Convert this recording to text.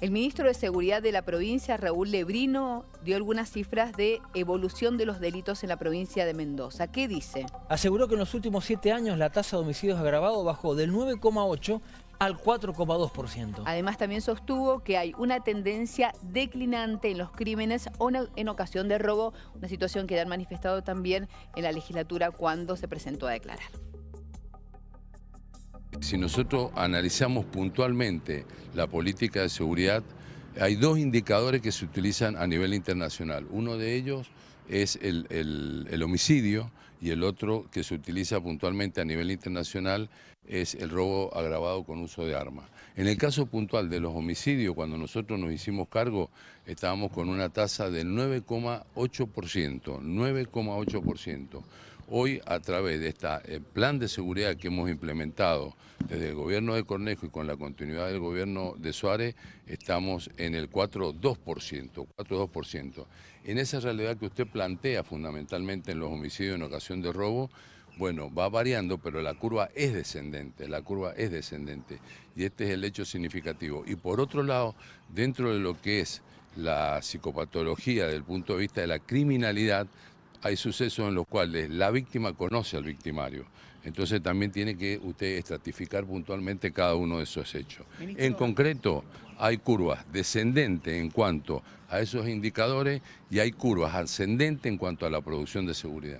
El ministro de Seguridad de la provincia, Raúl Lebrino, dio algunas cifras de evolución de los delitos en la provincia de Mendoza. ¿Qué dice? Aseguró que en los últimos siete años la tasa de homicidios agravados bajó del 9,8 al 4,2%. Además también sostuvo que hay una tendencia declinante en los crímenes o en ocasión de robo, una situación que han manifestado también en la legislatura cuando se presentó a declarar. Si nosotros analizamos puntualmente la política de seguridad, hay dos indicadores que se utilizan a nivel internacional. Uno de ellos es el, homicidio y el otro que se utiliza puntualmente a nivel internacional es el robo agravado con uso de armas. En el caso puntual de los homicidios, cuando nosotros nos hicimos cargo, estábamos con una tasa del 9,8%, 9,8%. Hoy, a través de este plan de seguridad que hemos implementado desde el gobierno de Cornejo y con la continuidad del gobierno de Suárez, estamos en el 4,2%. 4,2%. En esa realidad que usted plantea fundamentalmente en los homicidios en ocasión de robo, bueno, va variando, pero la curva es descendente, la curva es descendente. Y este es el hecho significativo. Y por otro lado, dentro de lo que es la psicopatología desde el punto de vista de la criminalidad, hay sucesos en los cuales la víctima conoce al victimario. Entonces también tiene que usted estratificar puntualmente cada uno de esos hechos. En concreto, hay curvas descendentes en cuanto a esos indicadores y hay curvas ascendentes en cuanto a la producción de seguridad.